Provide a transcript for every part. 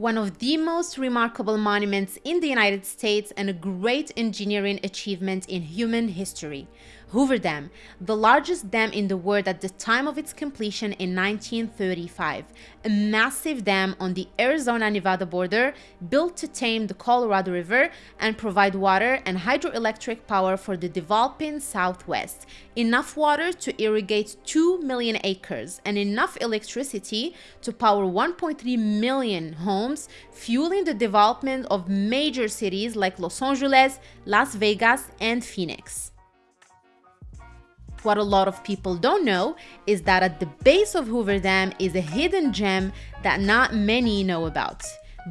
one of the most remarkable monuments in the United States and a great engineering achievement in human history. Hoover Dam, the largest dam in the world at the time of its completion in 1935, a massive dam on the Arizona-Nevada border built to tame the Colorado River and provide water and hydroelectric power for the developing Southwest, enough water to irrigate 2 million acres and enough electricity to power 1.3 million homes, fueling the development of major cities like Los Angeles, Las Vegas, and Phoenix. What a lot of people don't know is that at the base of Hoover Dam is a hidden gem that not many know about.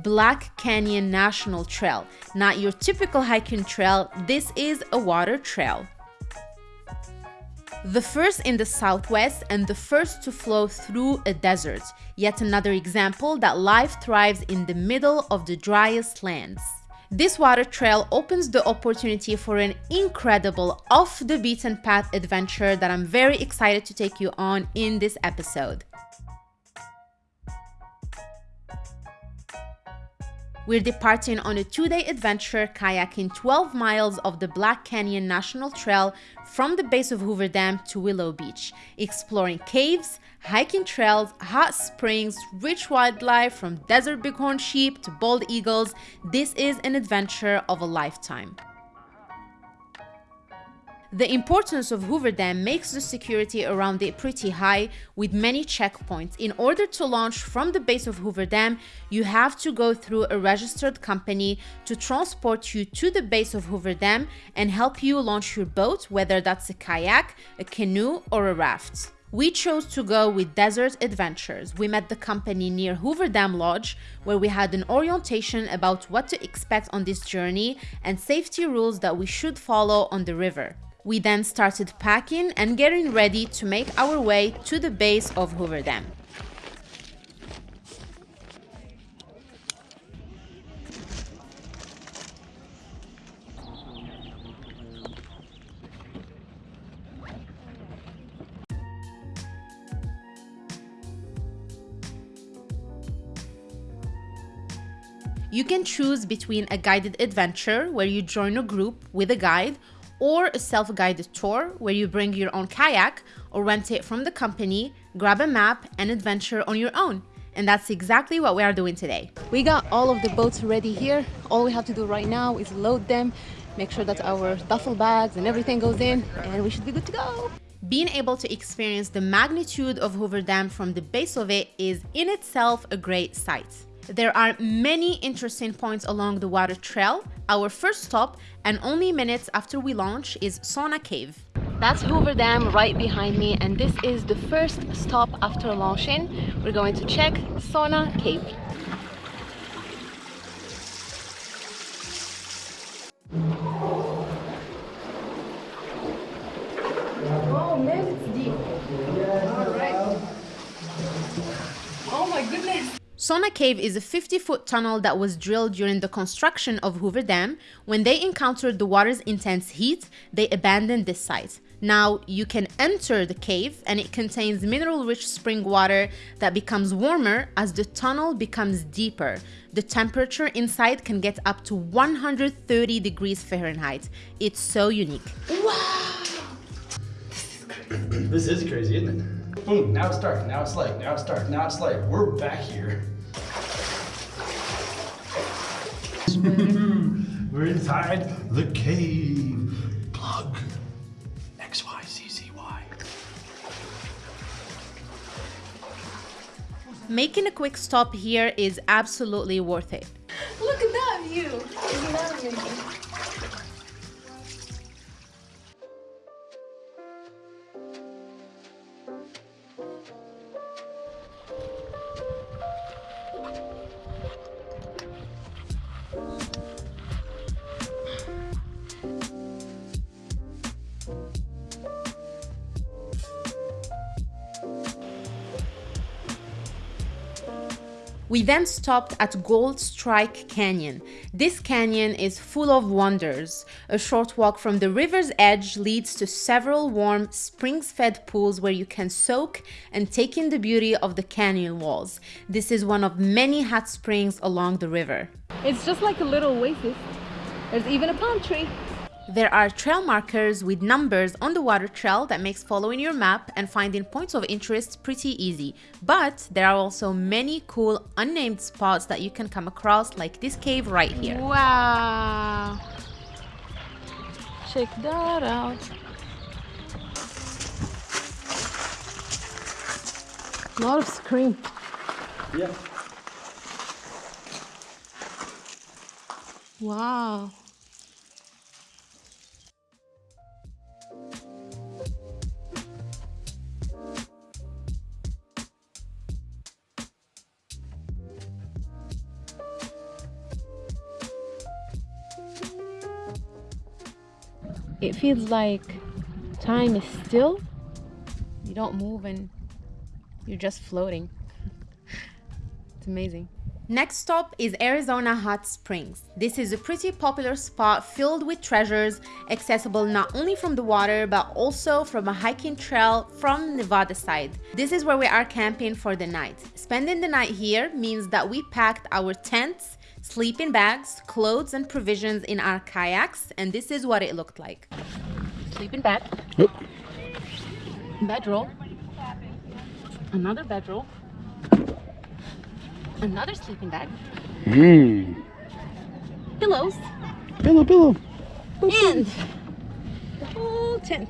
Black Canyon National Trail. Not your typical hiking trail, this is a water trail. The first in the southwest and the first to flow through a desert. Yet another example that life thrives in the middle of the driest lands. This water trail opens the opportunity for an incredible off the beaten path adventure that I'm very excited to take you on in this episode. We're departing on a two-day adventure kayaking 12 miles of the Black Canyon National Trail from the base of Hoover Dam to Willow Beach, exploring caves, hiking trails, hot springs, rich wildlife from desert bighorn sheep to bald eagles. This is an adventure of a lifetime. The importance of Hoover Dam makes the security around it pretty high with many checkpoints. In order to launch from the base of Hoover Dam, you have to go through a registered company to transport you to the base of Hoover Dam and help you launch your boat, whether that's a kayak, a canoe, or a raft. We chose to go with Desert Adventures. We met the company near Hoover Dam Lodge, where we had an orientation about what to expect on this journey and safety rules that we should follow on the river. We then started packing and getting ready to make our way to the base of Hoover Dam. You can choose between a guided adventure where you join a group with a guide or a self-guided tour where you bring your own kayak or rent it from the company, grab a map and adventure on your own. And that's exactly what we are doing today. We got all of the boats ready here. All we have to do right now is load them, make sure that our duffel bags and everything goes in and we should be good to go. Being able to experience the magnitude of Hoover Dam from the base of it is in itself a great sight. There are many interesting points along the water trail. Our first stop, and only minutes after we launch, is Sauna Cave. That's Hoover Dam right behind me, and this is the first stop after launching. We're going to check Sauna Cave. Oh man, it's deep. All right. Oh my Sauna Cave is a 50-foot tunnel that was drilled during the construction of Hoover Dam. When they encountered the water's intense heat, they abandoned this site. Now, you can enter the cave and it contains mineral-rich spring water that becomes warmer as the tunnel becomes deeper. The temperature inside can get up to 130 degrees Fahrenheit. It's so unique. Wow! This is crazy, isn't it? Boom, now it's dark, now it's light, now it's dark, now it's light. We're back here. We're inside the cave. Plug. X, Y, Z, Z, Y. Making a quick stop here is absolutely worth it. Look at that view! Isn't that amazing? We then stopped at Gold Strike Canyon. This canyon is full of wonders. A short walk from the river's edge leads to several warm, springs-fed pools where you can soak and take in the beauty of the canyon walls. This is one of many hot springs along the river. It's just like a little oasis. There's even a palm tree. There are trail markers with numbers on the water trail that makes following your map and finding points of interest pretty easy. But there are also many cool unnamed spots that you can come across like this cave right here. Wow. Check that out. A lot of scream. Yeah. Wow. It feels like time is still. You don't move and you're just floating. it's amazing. Next stop is Arizona Hot Springs. This is a pretty popular spot filled with treasures, accessible not only from the water but also from a hiking trail from Nevada side. This is where we are camping for the night. Spending the night here means that we packed our tents, sleeping bags, clothes and provisions in our kayaks and this is what it looked like. Sleeping bag. Bedroll. Another bedroll. Another sleeping bag. Mmm. Pillows. Pillow, pillow. And the whole tent.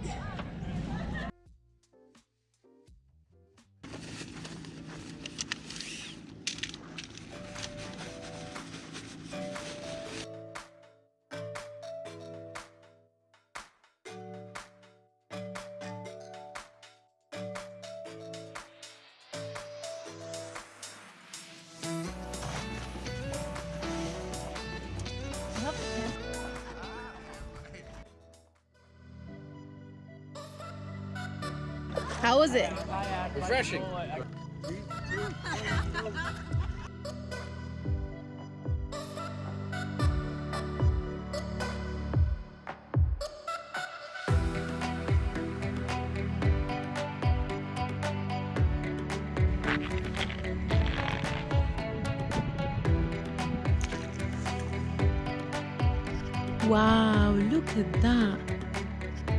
Wow, look at that.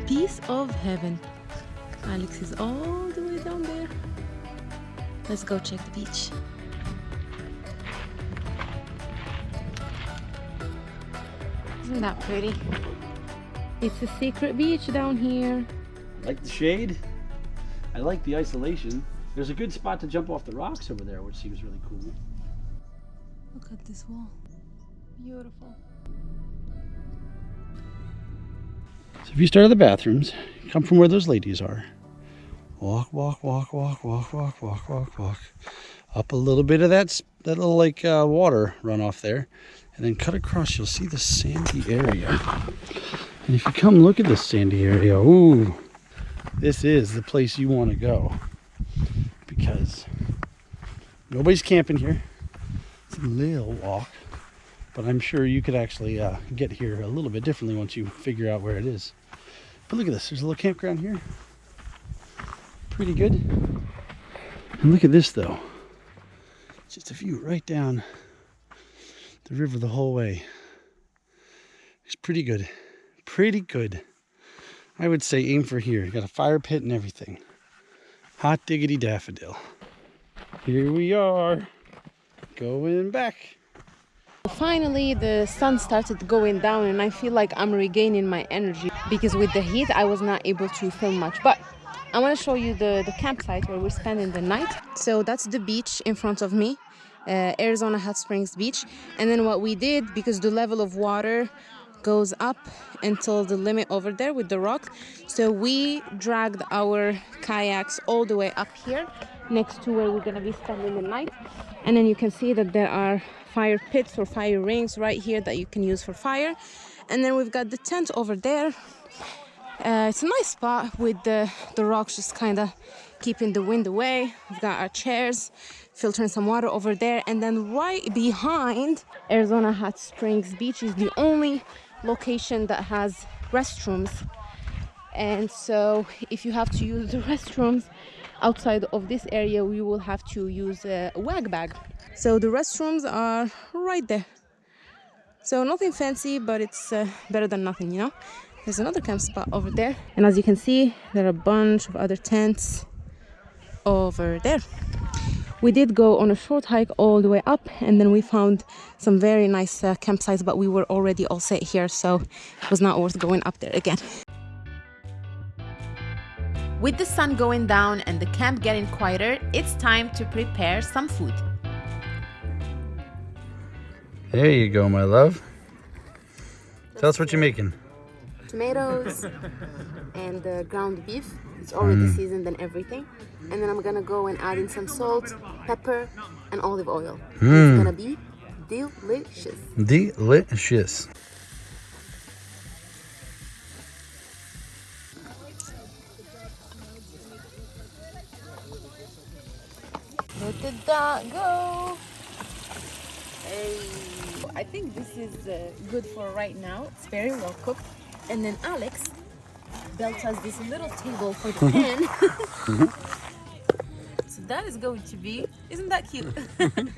Piece of heaven. Alex is all the way down there. Let's go check the beach. Isn't that pretty? It's a secret beach down here. Like the shade. I like the isolation. There's a good spot to jump off the rocks over there, which seems really cool. Look at this wall. Beautiful. So if you start at the bathrooms, come from where those ladies are. Walk, walk, walk, walk, walk, walk, walk, walk, walk. Up a little bit of that, that little like uh, water runoff there. And then cut across, you'll see the sandy area. And if you come look at this sandy area, ooh, this is the place you want to go. Because nobody's camping here. It's a little walk. But I'm sure you could actually uh, get here a little bit differently once you figure out where it is. But look at this. There's a little campground here. Pretty good. And look at this though. Just a view right down the river the whole way. It's pretty good. Pretty good. I would say aim for here. Got a fire pit and everything. Hot diggity daffodil. Here we are. Going back. Finally, the sun started going down, and I feel like I'm regaining my energy because with the heat, I was not able to film much. But I want to show you the, the campsite where we're spending the night. So that's the beach in front of me, uh, Arizona Hot Springs Beach. And then what we did, because the level of water goes up until the limit over there with the rock, so we dragged our kayaks all the way up here next to where we're gonna be spending the night. And then you can see that there are fire pits or fire rings right here that you can use for fire. And then we've got the tent over there. Uh, it's a nice spot with the, the rocks just kind of keeping the wind away. We've got our chairs, filtering some water over there, and then right behind Arizona Hot Springs Beach is the only location that has restrooms. And so, if you have to use the restrooms outside of this area, we will have to use a wag bag. So, the restrooms are right there. So, nothing fancy, but it's uh, better than nothing, you know? There's another camp spot over there, and as you can see, there are a bunch of other tents over there. We did go on a short hike all the way up, and then we found some very nice uh, campsites, but we were already all set here, so it was not worth going up there again. With the sun going down and the camp getting quieter, it's time to prepare some food. There you go, my love. Tell us what you're making. Tomatoes and uh, ground beef. It's already seasoned and everything. And then I'm gonna go and add in some salt, pepper, and olive oil. It's gonna be delicious. Delicious. Where did that go? Hey. I think this is uh, good for right now. It's very well cooked. And then Alex built us this little table for the mm-hmm. pan. so that is going to be, isn't that cute? Mm-hmm.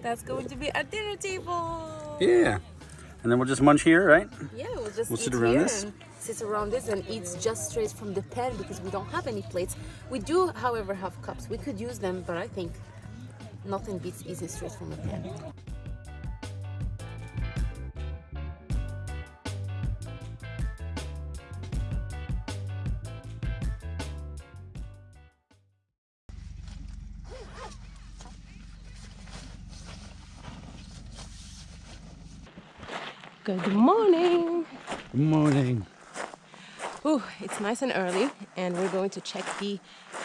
That's going to be a dinner table. Yeah. And then we'll just munch here, right? Yeah, we'll just We'll sit around this? sit around this and eat just straight from the pan because we don't have any plates. We do, however, have cups. We could use them, but I think nothing beats eating straight from the pan. Good morning. Good morning. Ooh, it's nice and early, and we're going to check the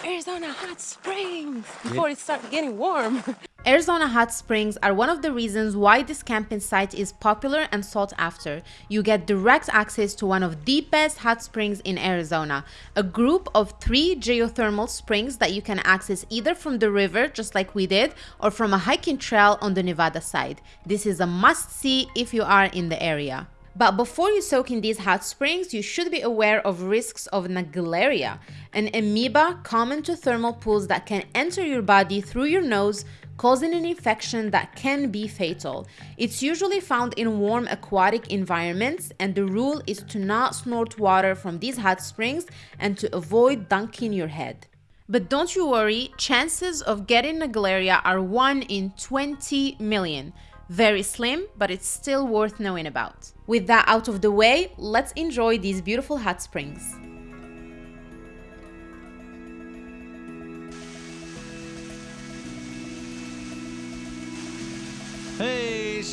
Arizona hot springs before it starts getting warm. Arizona hot springs are one of the reasons why this camping site is popular and sought after. You get direct access to one of the best hot springs in Arizona, a group of three geothermal springs that you can access either from the river, just like we did, or from a hiking trail on the Nevada side. This is a must see if you are in the area. But before you soak in these hot springs, you should be aware of risks of Naegleria, an amoeba common to thermal pools that can enter your body through your nose, causing an infection that can be fatal. It's usually found in warm aquatic environments, and the rule is to not snort water from these hot springs and to avoid dunking your head. But don't you worry, chances of getting Naegleria are 1 in 20 million. Very slim, but it's still worth knowing about. With that out of the way, let's enjoy these beautiful hot springs.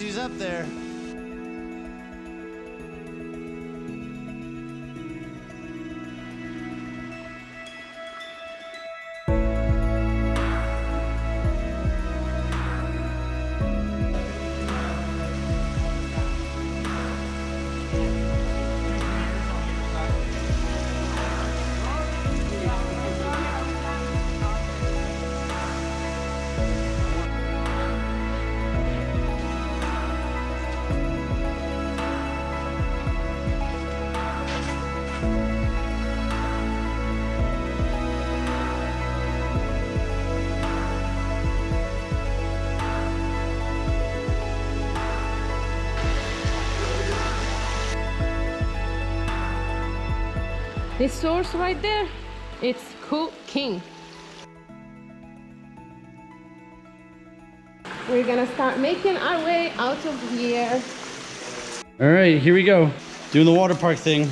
She's up there. This source right there, it's cooking. We're gonna start making our way out of here. All right, here we go. Doing the water park thing.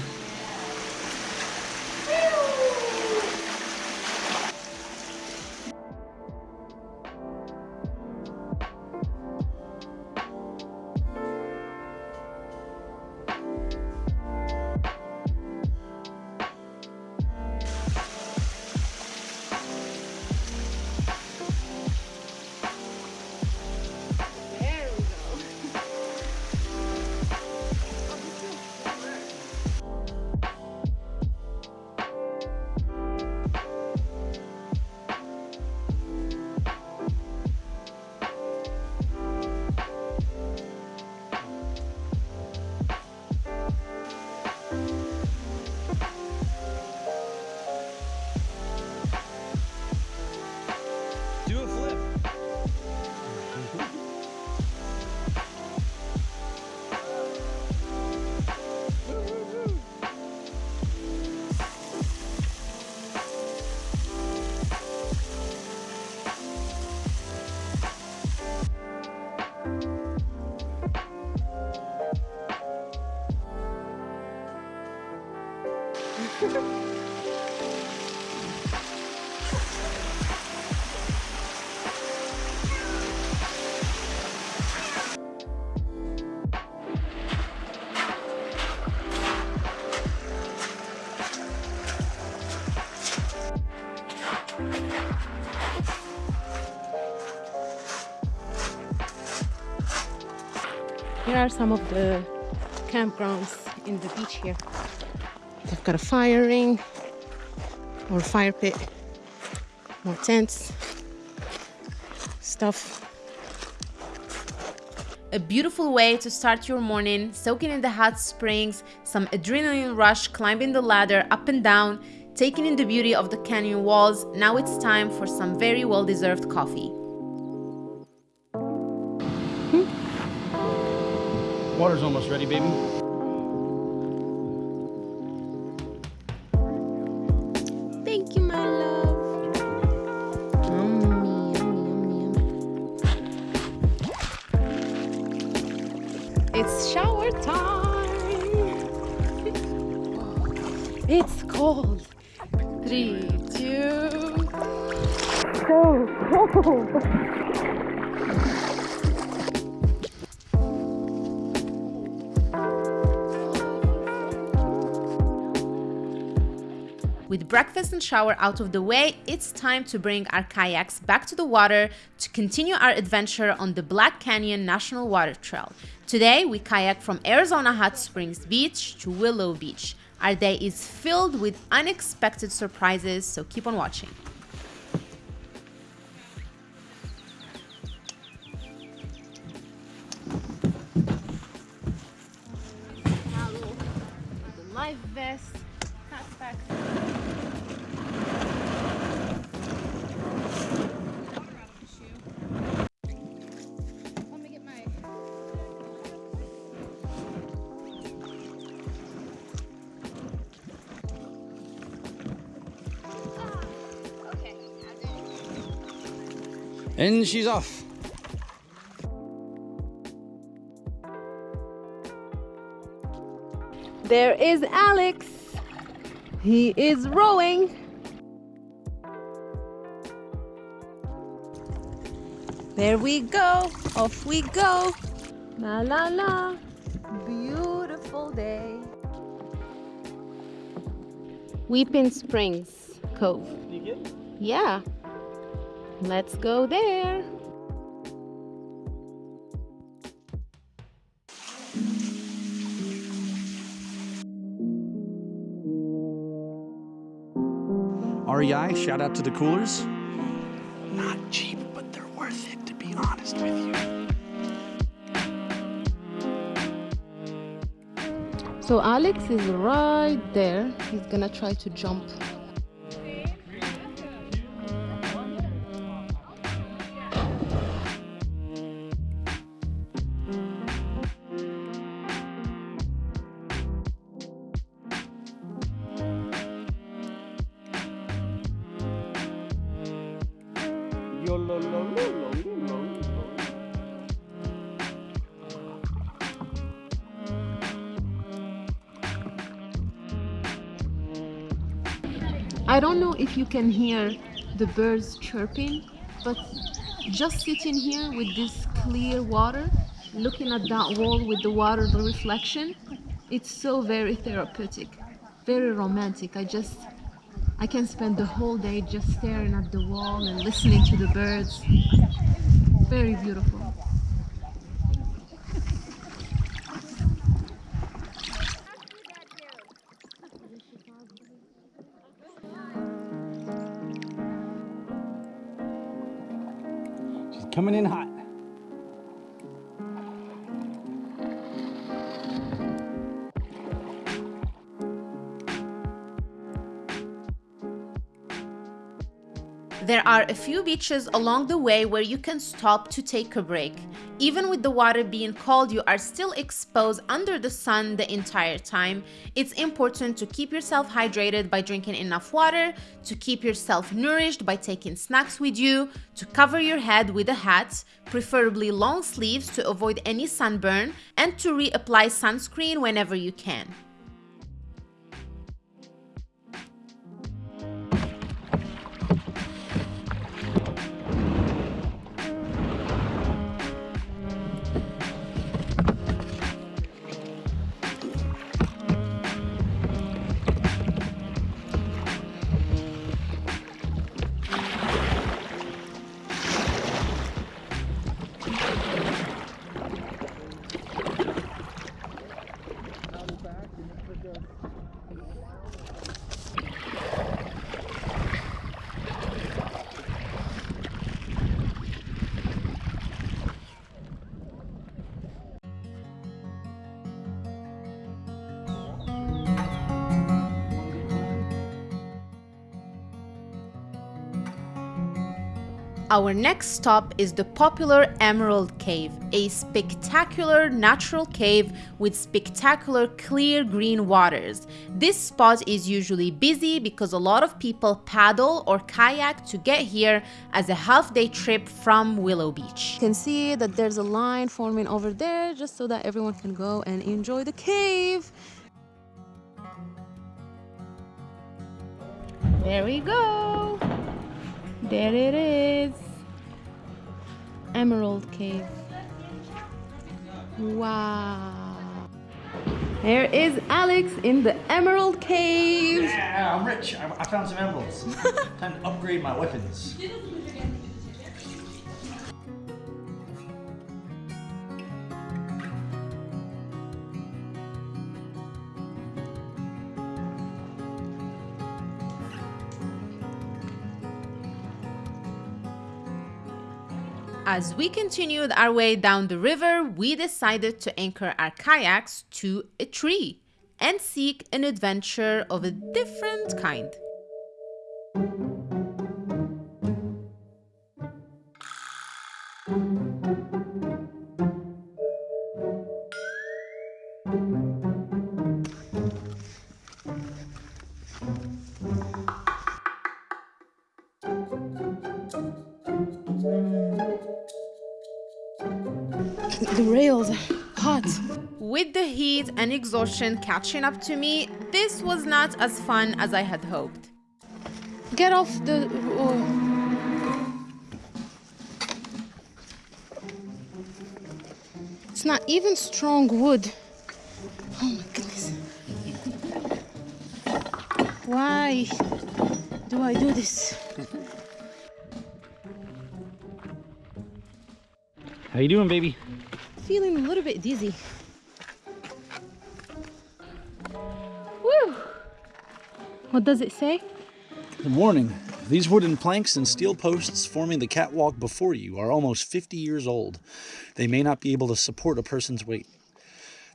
Here are some of the campgrounds in the beach here. They've got a fire ring or fire pit, more tents, stuff. A beautiful way to start your morning, soaking in the hot springs, some adrenaline rush, climbing the ladder up and down, taking in the beauty of the canyon walls. Now it's time for some very well deserved coffee. Water's almost ready, baby. Thank you, my love. Yummy, yummy, yummy, yummy. It's shower time. it's cold. Three, two. So cold. With breakfast and shower out of the way, it's time to bring our kayaks back to the water to continue our adventure on the Black Canyon National Water Trail. Today, we kayak from Arizona Hot Springs Beach to Willow Beach. Our day is filled with unexpected surprises, so keep on watching. Life vest, And she's off. There is Alex. He is rowing. There we go. Off we go. La la la. Beautiful day. Weeping Springs Cove. Yeah. Let's go there. REI, shout out to the coolers. Not cheap, but they're worth it, to be honest with you. So Alex is right there. He's gonna try to jump. If you can hear the birds chirping, but just sitting here with this clear water, looking at that wall with the water, the reflection, it's so very therapeutic, very romantic. I just, I can spend the whole day just staring at the wall and listening to the birds. Very beautiful. Coming in hot. There are a few beaches along the way where you can stop to take a break. Even with the water being cold, you are still exposed under the sun the entire time. It's important to keep yourself hydrated by drinking enough water, to keep yourself nourished by taking snacks with you, to cover your head with a hat, preferably long sleeves to avoid any sunburn, and to reapply sunscreen whenever you can. Our next stop is the popular Emerald Cave, a spectacular natural cave with spectacular clear green waters. This spot is usually busy because a lot of people paddle or kayak to get here as a half-day trip from Willow Beach. You can see that there's a line forming over there just so that everyone can go and enjoy the cave. There we go. There it is. Emerald Cave. Wow. There is Alex in the Emerald Cave. Yeah, I'm rich. I, I found some emeralds. Time to upgrade my weapons. As we continued our way down the river, we decided to anchor our kayaks to a tree and seek an adventure of a different kind. And exhaustion catching up to me, this was not as fun as I had hoped. Get off the. oh. It's not even strong wood. Oh my goodness. Why do I do this? How you doing, baby? Feeling a little bit dizzy. What does it say? Warning these wooden planks and steel posts forming the catwalk before you are almost 50 years old. They may not be able to support a person's weight.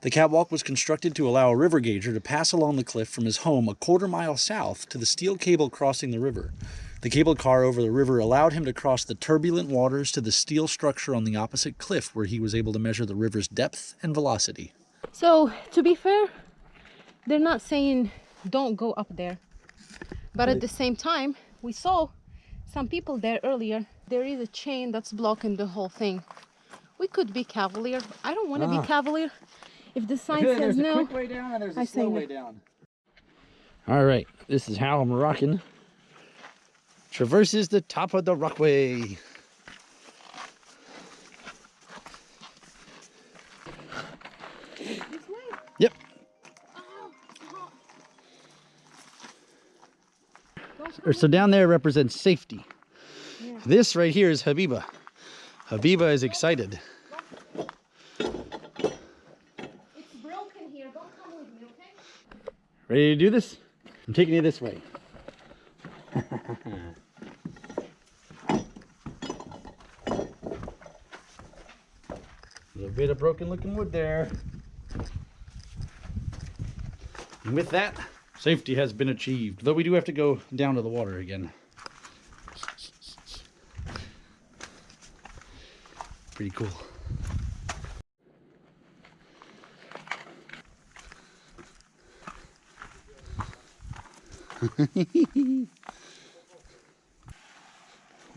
The catwalk was constructed to allow a river gauger to pass along the cliff from his home a quarter mile south to the steel cable crossing the river. The cable car over the river allowed him to cross the turbulent waters to the steel structure on the opposite cliff where he was able to measure the river's depth and velocity. So, to be fair, they're not saying don't go up there. But at the same time, we saw some people there earlier. There is a chain that's blocking the whole thing. We could be cavalier. I don't want to be cavalier. If the sign says no, way down and there's I say no. down. All right, this is how i'm Moroccan traverses the top of the rockway. Or- So down there represents safety. This right here is Habiba. Habiba is excited. here. Don't come with me, okay? Ready to do this? I'm taking you this way. A little bit of broken looking wood there. And with that, Safety has been achieved, though we do have to go down to the water again. Pretty cool.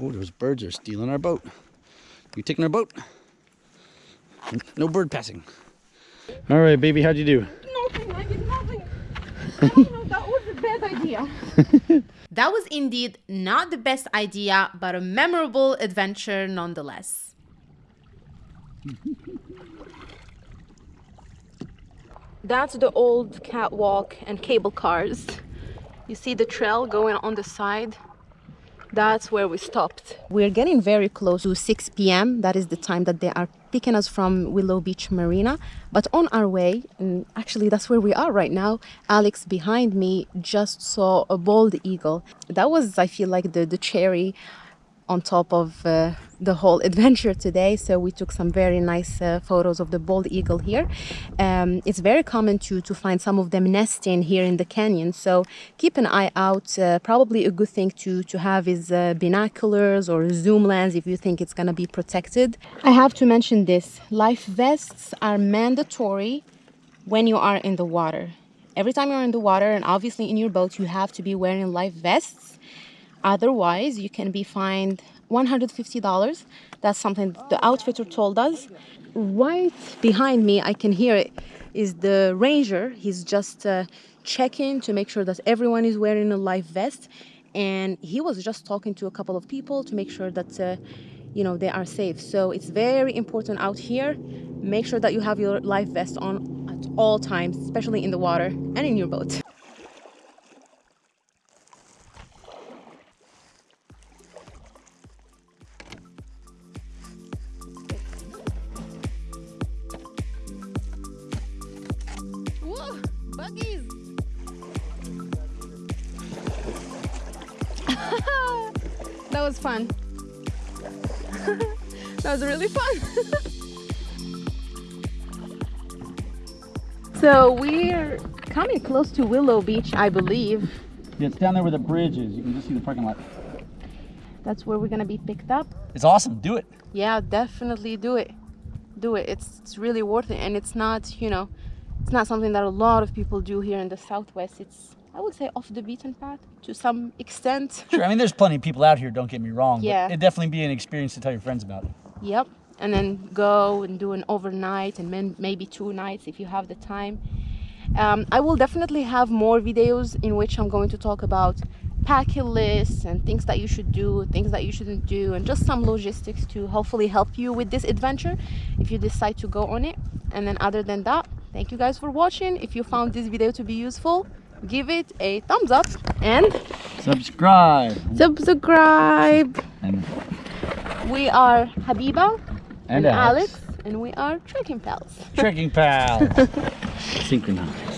oh, those birds are stealing our boat. You taking our boat? No bird passing. All right, baby, how'd you do? That was a bad idea. That was indeed not the best idea, but a memorable adventure nonetheless. That's the old catwalk and cable cars. You see the trail going on the side? That's where we stopped. We're getting very close to 6 p.m. That is the time that they are picking us from Willow Beach Marina. But on our way, and actually that's where we are right now, Alex behind me just saw a bald eagle. That was, I feel like, the, the cherry on top of uh, the whole adventure today. So we took some very nice uh, photos of the bald eagle here. Um, it's very common to, to find some of them nesting here in the canyon. So keep an eye out. Uh, probably a good thing to, to have is uh, binoculars or zoom lens if you think it's going to be protected. I have to mention this. Life vests are mandatory when you are in the water. Every time you're in the water and obviously in your boat, you have to be wearing life vests. Otherwise, you can be fined $150. That's something the outfitter told us. Right behind me, I can hear it, is the ranger. He's just uh, checking to make sure that everyone is wearing a life vest. And he was just talking to a couple of people to make sure that, uh, you know, they are safe. So it's very important out here. Make sure that you have your life vest on at all times, especially in the water and in your boat. So we're coming close to Willow Beach, I believe. Yeah, it's down there where the bridge is. You can just see the parking lot. That's where we're gonna be picked up. It's awesome. Do it. Yeah, definitely do it. Do it. It's it's really worth it, and it's not you know, it's not something that a lot of people do here in the Southwest. It's I would say off the beaten path to some extent. Sure. I mean, there's plenty of people out here. Don't get me wrong. Yeah. But it'd definitely be an experience to tell your friends about. Yep. And then go and do an overnight and then maybe two nights if you have the time. Um, I will definitely have more videos in which I'm going to talk about packing lists and things that you should do, things that you shouldn't do, and just some logistics to hopefully help you with this adventure if you decide to go on it. And then other than that, thank you guys for watching. If you found this video to be useful, give it a thumbs up and Subscribe. subscribe. And, We are Habiba and and Alex, and we are trekking pals. Trekking Pals. Synchronized.